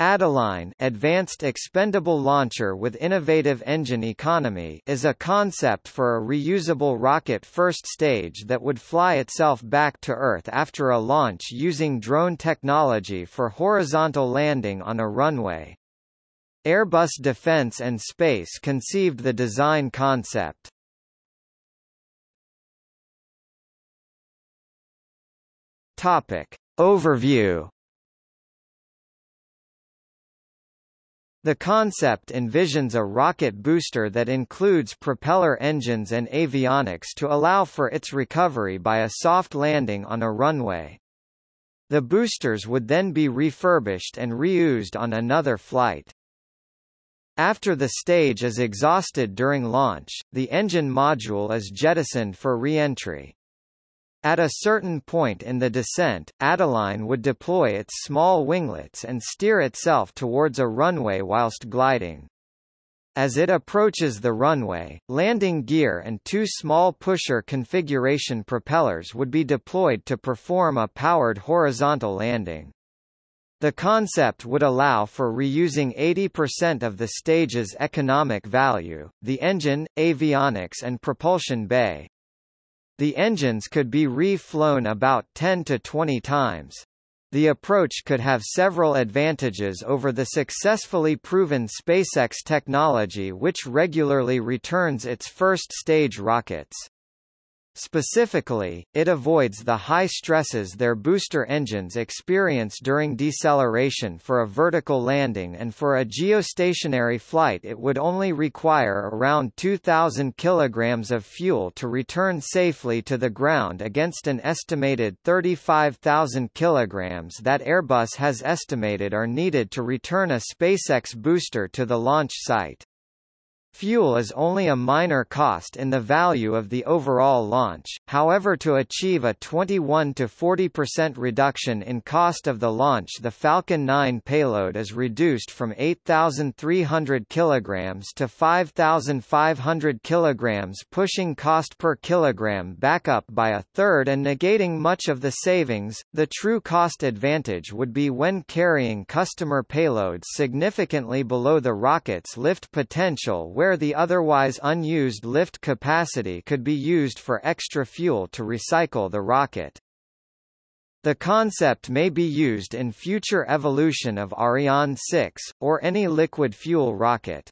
Adeline Advanced Expendable Launcher with Innovative Engine Economy is a concept for a reusable rocket first stage that would fly itself back to Earth after a launch using drone technology for horizontal landing on a runway. Airbus Defence and Space conceived the design concept. Topic. Overview The concept envisions a rocket booster that includes propeller engines and avionics to allow for its recovery by a soft landing on a runway. The boosters would then be refurbished and reused on another flight. After the stage is exhausted during launch, the engine module is jettisoned for re-entry. At a certain point in the descent, Adeline would deploy its small winglets and steer itself towards a runway whilst gliding. As it approaches the runway, landing gear and two small pusher configuration propellers would be deployed to perform a powered horizontal landing. The concept would allow for reusing 80% of the stage's economic value, the engine, avionics and propulsion bay, the engines could be re-flown about 10 to 20 times. The approach could have several advantages over the successfully proven SpaceX technology which regularly returns its first-stage rockets. Specifically, it avoids the high stresses their booster engines experience during deceleration for a vertical landing and for a geostationary flight it would only require around 2,000 kg of fuel to return safely to the ground against an estimated 35,000 kg that Airbus has estimated are needed to return a SpaceX booster to the launch site. Fuel is only a minor cost in the value of the overall launch, however to achieve a 21 to 40% reduction in cost of the launch the Falcon 9 payload is reduced from 8,300 kg to 5,500 kg pushing cost per kilogram back up by a third and negating much of the savings. The true cost advantage would be when carrying customer payloads significantly below the rocket's lift potential where the otherwise unused lift capacity could be used for extra fuel to recycle the rocket. The concept may be used in future evolution of Ariane 6, or any liquid fuel rocket.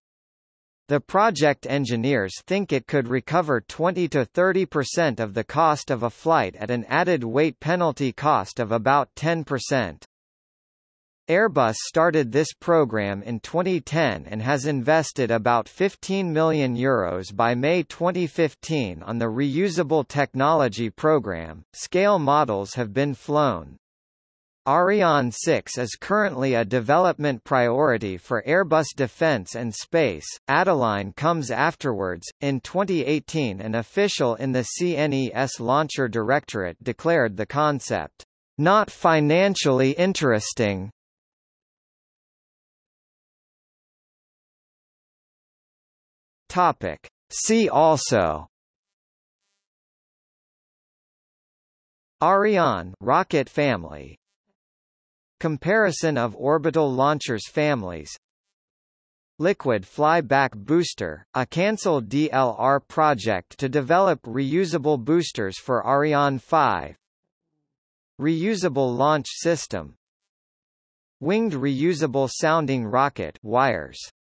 The project engineers think it could recover 20 to 30% of the cost of a flight at an added weight penalty cost of about 10%. Airbus started this program in 2010 and has invested about €15 million Euros by May 2015 on the reusable technology program. Scale models have been flown. Ariane 6 is currently a development priority for Airbus Defence and Space. Adeline comes afterwards. In 2018, an official in the CNES Launcher Directorate declared the concept not financially interesting, Topic. See also. Ariane rocket family. Comparison of orbital launchers families. Liquid Flyback Booster, a cancelled DLR project to develop reusable boosters for Ariane 5 Reusable Launch System. Winged Reusable Sounding Rocket wires